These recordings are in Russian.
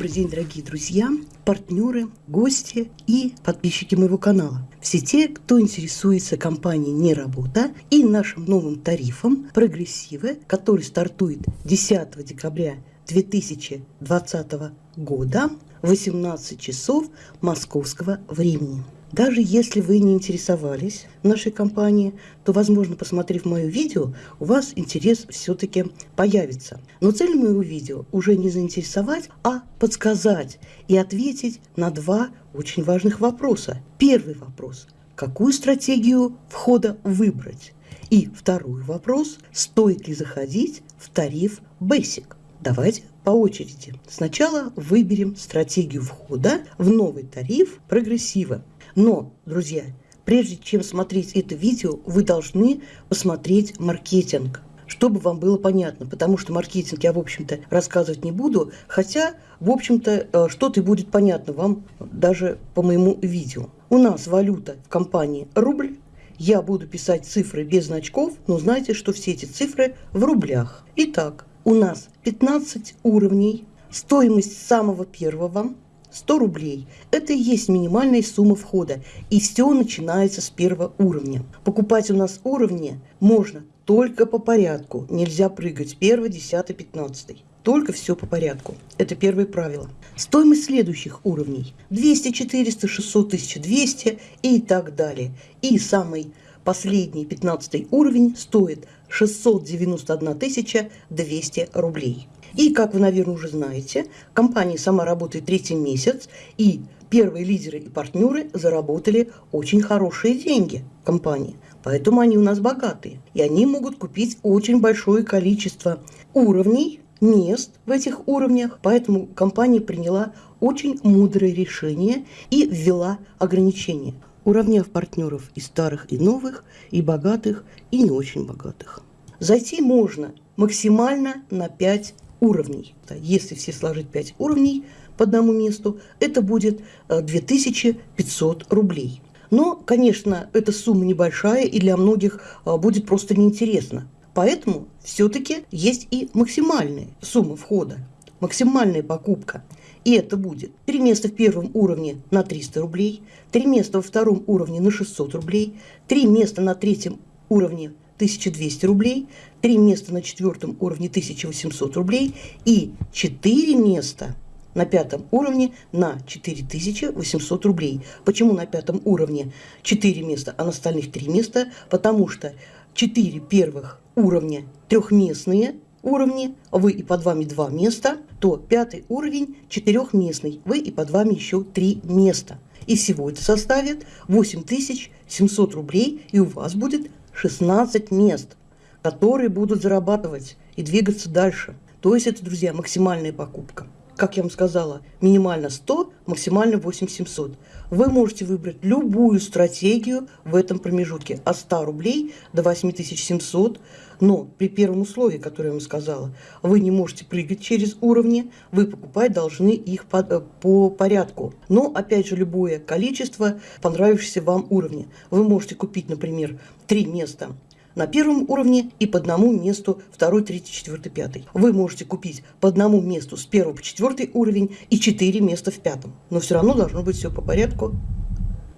Добрый день, дорогие друзья, партнеры, гости и подписчики моего канала. Все те, кто интересуется компанией «Не работа» и нашим новым тарифом «Прогрессивы», который стартует 10 декабря 2020 года в 18 часов московского времени. Даже если вы не интересовались нашей компанией, то, возможно, посмотрев мое видео, у вас интерес все-таки появится. Но цель моего видео уже не заинтересовать, а подсказать и ответить на два очень важных вопроса. Первый вопрос – какую стратегию входа выбрать? И второй вопрос – стоит ли заходить в тариф Basic? Давайте по очереди. Сначала выберем стратегию входа в новый тариф прогрессива. Но, друзья, прежде чем смотреть это видео, вы должны посмотреть маркетинг чтобы вам было понятно, потому что маркетинг я, в общем-то, рассказывать не буду, хотя, в общем-то, э, что-то будет понятно вам даже по моему видео. У нас валюта в компании рубль, я буду писать цифры без значков, но знайте, что все эти цифры в рублях. Итак, у нас 15 уровней, стоимость самого первого 100 рублей. Это и есть минимальная сумма входа. И все начинается с первого уровня. Покупать у нас уровни можно только по порядку. Нельзя прыгать первый, десятый, пятнадцатый. Только все по порядку. Это первое правило. Стоимость следующих уровней 200, 400, 600, 1200 и так далее. И самый последний 15 уровень стоит 691 200 рублей. И, как вы, наверное, уже знаете, компания сама работает третий месяц, и первые лидеры и партнеры заработали очень хорошие деньги компании. Поэтому они у нас богатые. И они могут купить очень большое количество уровней, мест в этих уровнях. Поэтому компания приняла очень мудрое решение и ввела ограничения, уравняв партнеров и старых, и новых, и богатых, и не очень богатых. Зайти можно максимально на 5 уровней. Если все сложить 5 уровней по одному месту, это будет 2500 э, рублей. Но, конечно, эта сумма небольшая и для многих э, будет просто неинтересно. Поэтому все-таки есть и максимальная сумма входа, максимальная покупка. И это будет три места в первом уровне на 300 рублей, три места во втором уровне на 600 рублей, три места на третьем уровне 1200 рублей, три места на четвертом уровне 1800 рублей и четыре места на пятом уровне на 4800 рублей. Почему на пятом уровне 4 места, а на остальных 3 места? Потому что 4 первых уровня трехместные уровни, вы и под вами 2 места, то пятый уровень четырехместный, вы и под вами еще 3 места. И всего это составит 8700 рублей, и у вас будет 16 мест, которые будут зарабатывать и двигаться дальше. То есть это, друзья, максимальная покупка. Как я вам сказала, минимально 100, максимально 8700. Вы можете выбрать любую стратегию в этом промежутке от 100 рублей до 8700, но при первом условии, которое я вам сказала, вы не можете прыгать через уровни, вы покупать должны их по, э, по порядку. Но, опять же, любое количество понравившегося вам уровня. Вы можете купить, например, три места на первом уровне и по одному месту второй, третий, четвертый, пятый. Вы можете купить по одному месту с первого по четвертый уровень и четыре места в пятом. Но все равно должно быть все по порядку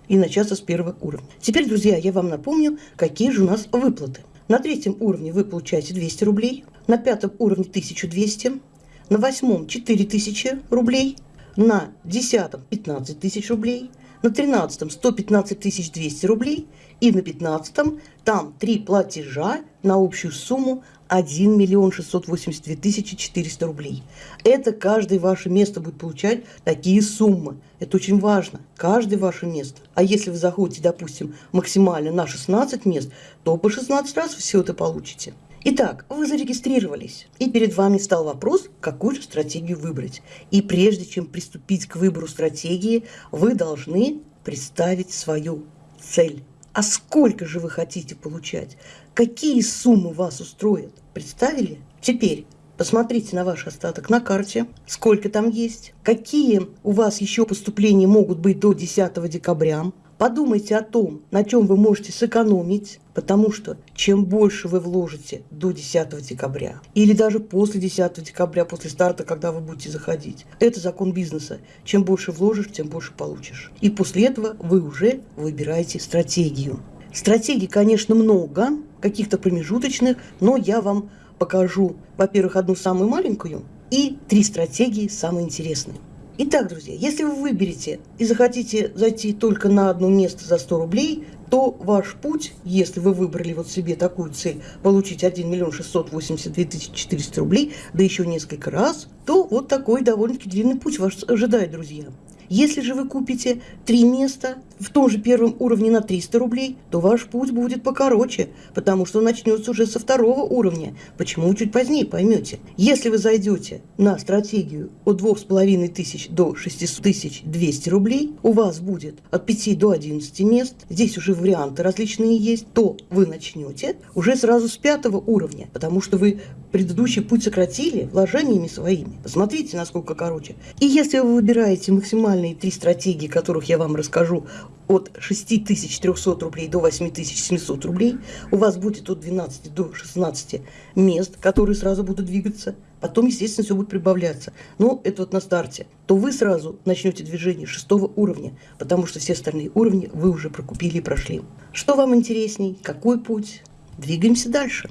и начаться с первого уровня. Теперь, друзья, я вам напомню, какие же у нас выплаты. На третьем уровне вы получаете 200 рублей, на пятом уровне 1200, на восьмом 4000 рублей, на десятом 15 тысяч рублей, на тринадцатом 115 200 рублей и на пятнадцатом там три платежа на общую сумму 1 миллион 682 тысячи 400 рублей. Это каждое ваше место будет получать такие суммы. Это очень важно. Каждое ваше место. А если вы заходите, допустим, максимально на 16 мест, то по 16 раз все это получите. Итак, вы зарегистрировались, и перед вами стал вопрос, какую же стратегию выбрать. И прежде чем приступить к выбору стратегии, вы должны представить свою цель. А сколько же вы хотите получать? Какие суммы вас устроят? Представили? Теперь Посмотрите на ваш остаток на карте, сколько там есть, какие у вас еще поступления могут быть до 10 декабря, Подумайте о том, на чем вы можете сэкономить, потому что чем больше вы вложите до 10 декабря или даже после 10 декабря, после старта, когда вы будете заходить, это закон бизнеса. Чем больше вложишь, тем больше получишь. И после этого вы уже выбираете стратегию. Стратегий, конечно, много, каких-то промежуточных, но я вам покажу, во-первых, одну самую маленькую и три стратегии самые интересные. Итак, друзья, если вы выберете и захотите зайти только на одно место за 100 рублей, то ваш путь, если вы выбрали вот себе такую цель, получить 1 миллион 682 тысячи 400 рублей, да еще несколько раз, то вот такой довольно-таки длинный путь вас ожидает, друзья. Если же вы купите три места в том же первом уровне на 300 рублей, то ваш путь будет покороче, потому что начнется уже со второго уровня. Почему чуть позднее поймете. Если вы зайдете на стратегию от 2500 до 6200 рублей, у вас будет от 5 до 11 мест, здесь уже варианты различные есть, то вы начнете уже сразу с пятого уровня, потому что вы предыдущий путь сократили вложениями своими. Посмотрите, насколько короче. И если вы выбираете максимальные три стратегии, которых я вам расскажу, от 6300 рублей до 8700 рублей, у вас будет от 12 до 16 мест, которые сразу будут двигаться. Потом, естественно, все будет прибавляться. Но это вот на старте. То вы сразу начнете движение шестого уровня, потому что все остальные уровни вы уже прокупили и прошли. Что вам интересней? Какой путь? Двигаемся дальше.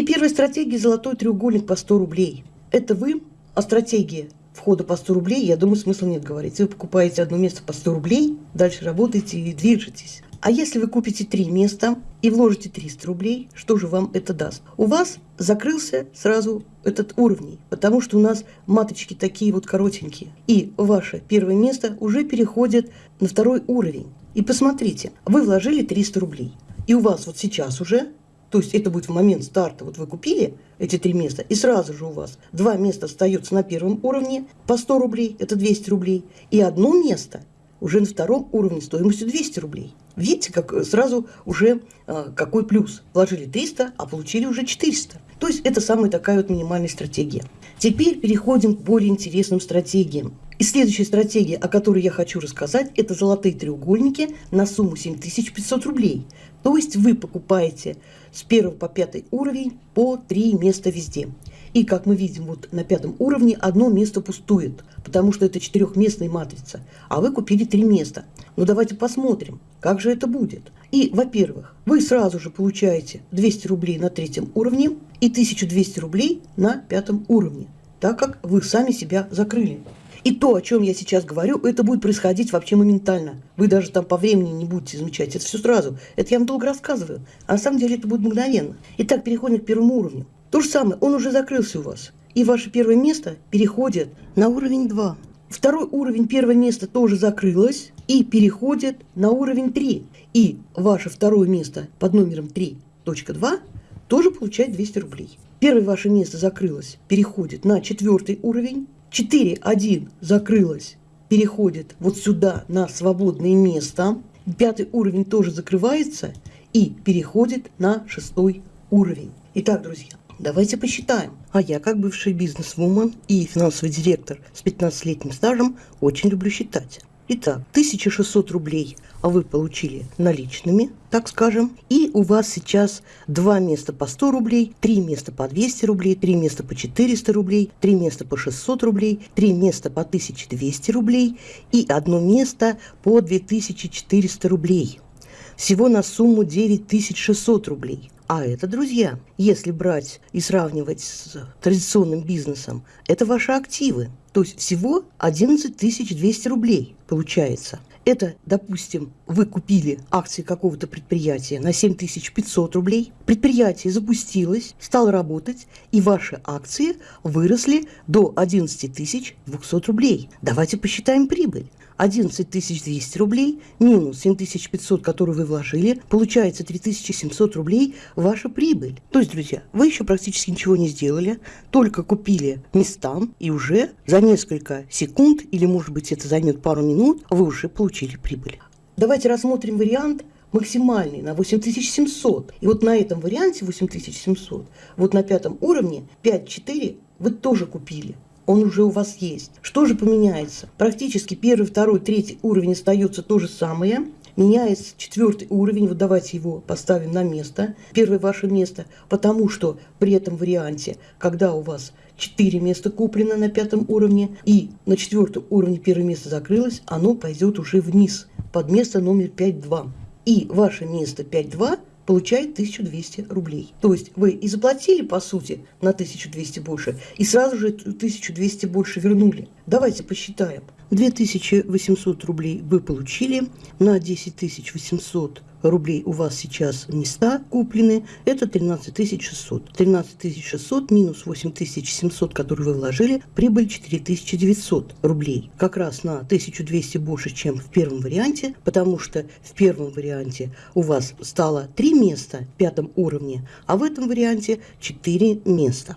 И первая стратегия – золотой треугольник по 100 рублей. Это вы, а стратегия входа по 100 рублей, я думаю, смысла нет говорить. Вы покупаете одно место по 100 рублей, дальше работаете и движетесь. А если вы купите три места и вложите 300 рублей, что же вам это даст? У вас закрылся сразу этот уровень, потому что у нас маточки такие вот коротенькие. И ваше первое место уже переходит на второй уровень. И посмотрите, вы вложили 300 рублей. И у вас вот сейчас уже то есть это будет в момент старта. Вот вы купили эти три места, и сразу же у вас два места остается на первом уровне по 100 рублей, это 200 рублей, и одно место уже на втором уровне стоимостью 200 рублей. Видите, как э, сразу уже э, какой плюс. Вложили 300, а получили уже 400. То есть это самая такая вот минимальная стратегия. Теперь переходим к более интересным стратегиям. И следующая стратегия, о которой я хочу рассказать, это золотые треугольники на сумму 7500 рублей. То есть вы покупаете с 1 по 5 уровень по 3 места везде. И как мы видим, вот на пятом уровне одно место пустует, потому что это четырехместная матрица, а вы купили три места. Ну давайте посмотрим, как же это будет. И, во-первых, вы сразу же получаете 200 рублей на третьем уровне и 1200 рублей на пятом уровне, так как вы сами себя закрыли. И то, о чем я сейчас говорю, это будет происходить вообще моментально. Вы даже там по времени не будете замечать. Это все сразу. Это я вам долго рассказываю. А на самом деле это будет мгновенно. Итак, переходим к первому уровню. То же самое, он уже закрылся у вас. И ваше первое место переходит на уровень 2. Второй уровень, первое место тоже закрылось и переходит на уровень 3. И ваше второе место под номером 3.2 тоже получает 200 рублей. Первое ваше место закрылось, переходит на четвертый уровень 4.1 закрылась, переходит вот сюда на свободное место. Пятый уровень тоже закрывается и переходит на шестой уровень. Итак, друзья, давайте посчитаем. А я, как бывший бизнес-вумен и финансовый директор с 15-летним стажем, очень люблю считать. Итак, 1600 рублей вы получили наличными, так скажем, и у вас сейчас два места по 100 рублей, три места по 200 рублей, три места по 400 рублей, три места по 600 рублей, три места по 1200 рублей и одно место по 2400 рублей. Всего на сумму 9600 рублей. А это, друзья, если брать и сравнивать с традиционным бизнесом, это ваши активы. То есть всего 11 200 рублей получается. Это, допустим, вы купили акции какого-то предприятия на 7500 рублей, предприятие запустилось, стало работать, и ваши акции выросли до 11 200 рублей. Давайте посчитаем прибыль. 11 200 рублей минус 7500, которые вы вложили, получается 3700 рублей ваша прибыль. То есть, друзья, вы еще практически ничего не сделали, только купили места, и уже за несколько секунд, или может быть это займет пару минут, вы уже получили прибыль. Давайте рассмотрим вариант максимальный на 8700. И вот на этом варианте 8700, вот на пятом уровне 5-4 вы тоже купили он уже у вас есть. Что же поменяется? Практически первый, второй, третий уровень остается то же самое. меняется четвертый уровень, вот давайте его поставим на место, первое ваше место, потому что при этом варианте, когда у вас 4 места куплено на пятом уровне, и на четвертом уровне первое место закрылось, оно пойдет уже вниз, под место номер 5-2. И ваше место 5-2 получает 1200 рублей. То есть вы и заплатили, по сути, на 1200 больше, и сразу же 1200 больше вернули. Давайте посчитаем. 2800 рублей вы получили, на 10 800 рублей у вас сейчас места куплены, это 13 600. 13 600 минус 8 700, которые вы вложили, прибыль 4 900 рублей. Как раз на 1200 больше, чем в первом варианте, потому что в первом варианте у вас стало 3 места в пятом уровне, а в этом варианте 4 места.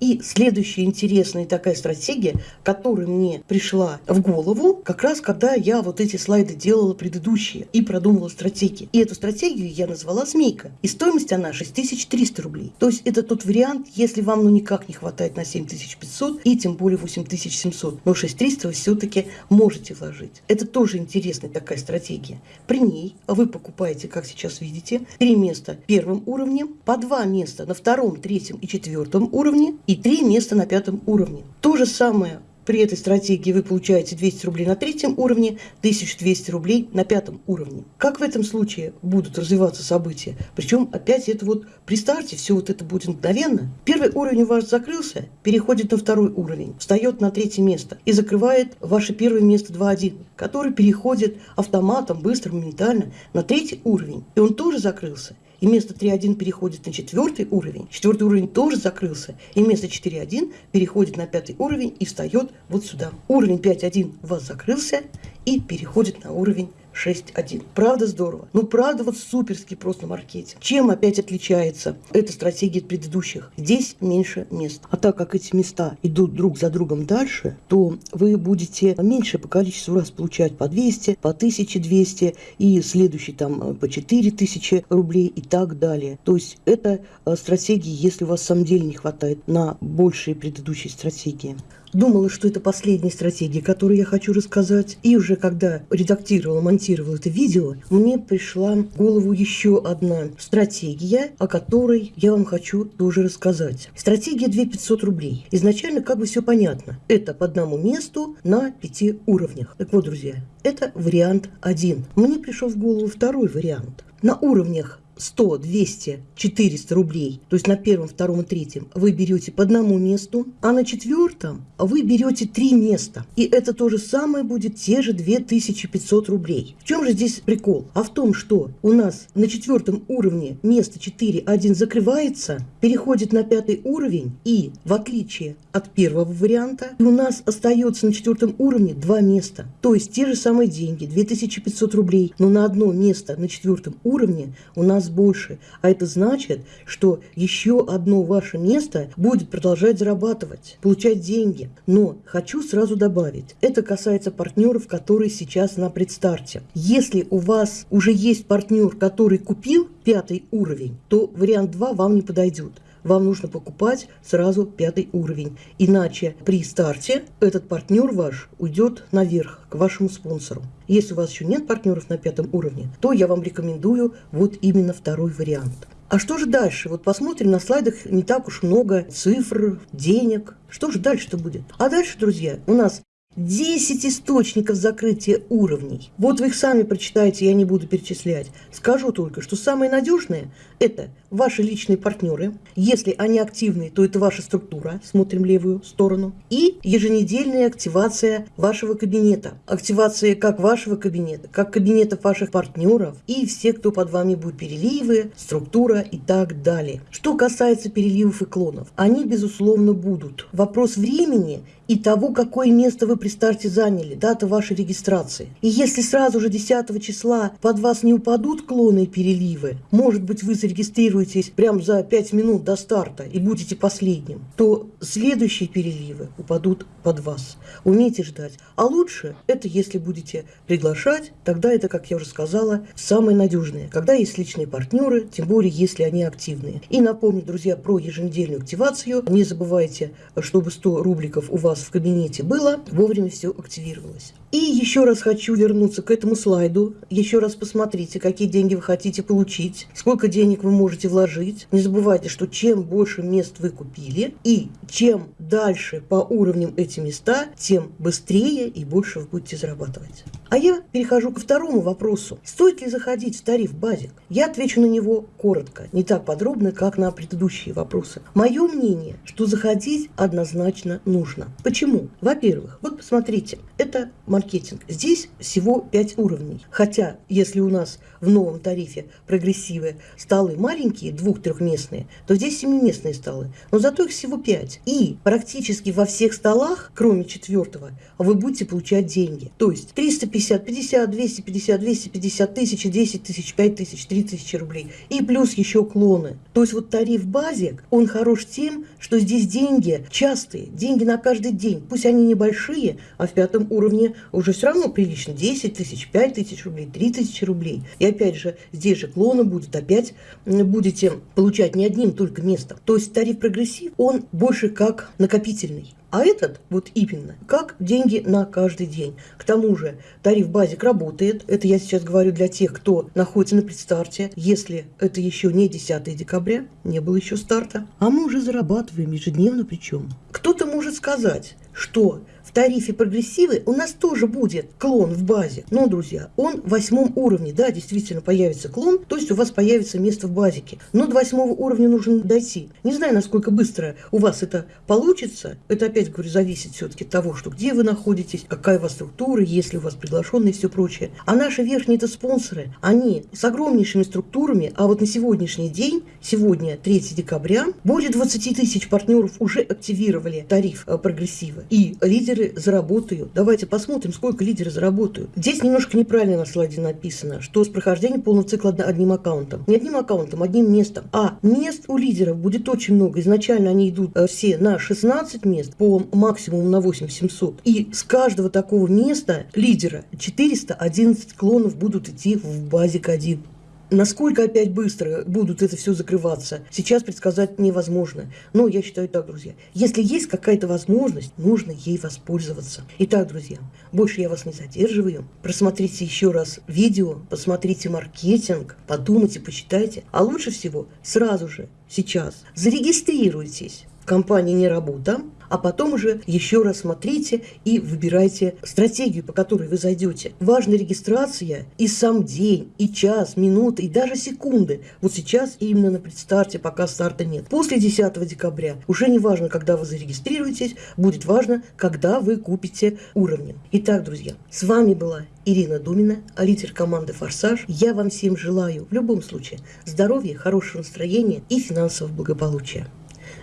И следующая интересная такая стратегия, которая мне пришла в голову, как раз когда я вот эти слайды делала предыдущие и продумывала стратегии. И эту стратегию я назвала «Змейка». И стоимость она 6300 рублей. То есть это тот вариант, если вам ну никак не хватает на 7500 и тем более 8700. Но 6300 вы все-таки можете вложить. Это тоже интересная такая стратегия. При ней вы покупаете, как сейчас видите, три места первым уровнем, по два места на втором, третьем и четвертом уровне и три места на пятом уровне. То же самое при этой стратегии вы получаете 200 рублей на третьем уровне, 1200 рублей на пятом уровне. Как в этом случае будут развиваться события? Причем опять это вот при старте все вот это будет мгновенно. Первый уровень у вас закрылся, переходит на второй уровень, встает на третье место и закрывает ваше первое место 2.1, который переходит автоматом быстро, моментально на третий уровень. И он тоже закрылся и место 3.1 переходит на четвертый уровень, четвертый уровень тоже закрылся, и место 4.1 переходит на пятый уровень и встает вот сюда. Уровень 5.1 у вас закрылся и переходит на уровень 6.1. Правда здорово? Ну, правда, вот суперский просто маркетинг. Чем опять отличается эта стратегия от предыдущих? Здесь меньше мест. А так как эти места идут друг за другом дальше, то вы будете меньше по количеству раз получать по 200, по 1200 и следующий там э, по 4000 рублей и так далее. То есть это э, стратегии, если у вас в самом деле не хватает на большие предыдущие стратегии. Думала, что это последняя стратегия, которую я хочу рассказать. И уже когда редактировала, монтировала это видео, мне пришла в голову еще одна стратегия, о которой я вам хочу тоже рассказать. Стратегия 2500 рублей. Изначально как бы все понятно. Это по одному месту на пяти уровнях. Так вот, друзья, это вариант один. Мне пришел в голову второй вариант. На уровнях 100, 200, 400 рублей, то есть на первом, втором и третьем, вы берете по одному месту, а на четвертом вы берете три места. И это то же самое будет те же 2500 рублей. В чем же здесь прикол? А в том, что у нас на четвертом уровне место 4, 1 закрывается, переходит на пятый уровень, и в отличие от первого варианта, у нас остается на четвертом уровне два места. То есть те же самые деньги, 2500 рублей, но на одно место на четвертом уровне у нас нас больше. А это значит, что еще одно ваше место будет продолжать зарабатывать, получать деньги. Но хочу сразу добавить, это касается партнеров, которые сейчас на предстарте. Если у вас уже есть партнер, который купил пятый уровень, то вариант 2 вам не подойдет вам нужно покупать сразу пятый уровень. Иначе при старте этот партнер ваш уйдет наверх, к вашему спонсору. Если у вас еще нет партнеров на пятом уровне, то я вам рекомендую вот именно второй вариант. А что же дальше? Вот посмотрим, на слайдах не так уж много цифр, денег. Что же дальше-то будет? А дальше, друзья, у нас 10 источников закрытия уровней. Вот вы их сами прочитаете, я не буду перечислять. Скажу только, что самые надежные – это ваши личные партнеры. Если они активные, то это ваша структура, смотрим левую сторону. И еженедельная активация вашего кабинета. Активация как вашего кабинета, как кабинетов ваших партнеров и все, кто под вами будет переливы, структура и так далее. Что касается переливов и клонов, они, безусловно, будут. Вопрос времени и того, какое место вы при старте заняли, дата вашей регистрации. И если сразу же 10 числа под вас не упадут клоны и переливы, может быть, вы зарегистрируетесь прямо за 5 минут до старта и будете последним, то следующие переливы упадут под вас. Умейте ждать. А лучше это, если будете приглашать, тогда это, как я уже сказала, самое надежное. Когда есть личные партнеры, тем более, если они активные. И напомню, друзья, про еженедельную активацию. Не забывайте, чтобы 100 рубликов у вас вас в кабинете было, вовремя все активировалось. И еще раз хочу вернуться к этому слайду. Еще раз посмотрите, какие деньги вы хотите получить, сколько денег вы можете вложить. Не забывайте, что чем больше мест вы купили, и чем дальше по уровням эти места, тем быстрее и больше вы будете зарабатывать. А я перехожу ко второму вопросу. Стоит ли заходить в тариф базик? Я отвечу на него коротко, не так подробно, как на предыдущие вопросы. Мое мнение, что заходить однозначно нужно. Почему? Во-первых, вот посмотрите, это маркетинг. Здесь всего 5 уровней. Хотя, если у нас в новом тарифе прогрессивы столы маленькие, двух-трехместные, то здесь семиместные столы. Но зато их всего 5. И практически во всех столах, кроме четвертого, вы будете получать деньги. То есть 350, 50, 250, 250 тысяч, 10 тысяч, 5 тысяч, 3 тысячи рублей. И плюс еще клоны. То есть вот тариф базик, он хорош тем, что здесь деньги частые, деньги на каждый день. Пусть они небольшие, а в пятом уровне уже все равно прилично. 10 тысяч, 5 тысяч рублей, 3 тысячи рублей. И опять же, здесь же клоны будет, опять будете получать не одним только местом. То есть тариф Progressive, он больше как накопительный. А этот вот именно как деньги на каждый день. К тому же тариф базик работает. Это я сейчас говорю для тех, кто находится на предстарте. Если это еще не 10 декабря, не было еще старта. А мы уже зарабатываем ежедневно причем. Кто-то может сказать, что тарифе Progressive у нас тоже будет клон в базе. Но, друзья, он в восьмом уровне, да, действительно появится клон, то есть у вас появится место в базике. Но до восьмого уровня нужно дойти. Не знаю, насколько быстро у вас это получится. Это, опять говорю, зависит все-таки от того, что где вы находитесь, какая у вас структура, есть ли у вас приглашенные и все прочее. А наши верхние это спонсоры, они с огромнейшими структурами, а вот на сегодняшний день, сегодня 3 декабря, более 20 тысяч партнеров уже активировали тариф э, прогрессива. И лидеры заработают. Давайте посмотрим, сколько лидеры заработают. Здесь немножко неправильно на слайде написано, что с прохождением полного цикла одним аккаунтом. Не одним аккаунтом, одним местом. А мест у лидеров будет очень много. Изначально они идут э, все на 16 мест, по максимуму на 8700. И с каждого такого места лидера 411 клонов будут идти в базик 1. Насколько опять быстро будут это все закрываться, сейчас предсказать невозможно. Но я считаю так, друзья, если есть какая-то возможность, нужно ей воспользоваться. Итак, друзья, больше я вас не задерживаю. Просмотрите еще раз видео, посмотрите маркетинг, подумайте, почитайте. А лучше всего сразу же, сейчас, зарегистрируйтесь компании «Не работа», а потом уже еще раз смотрите и выбирайте стратегию, по которой вы зайдете. Важна регистрация и сам день, и час, минуты, и даже секунды. Вот сейчас именно на предстарте, пока старта нет. После 10 декабря уже не важно, когда вы зарегистрируетесь, будет важно, когда вы купите уровни. Итак, друзья, с вами была Ирина Думина, лидер команды «Форсаж». Я вам всем желаю в любом случае здоровья, хорошего настроения и финансового благополучия.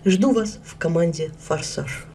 Жду вас в команде «Форсаж».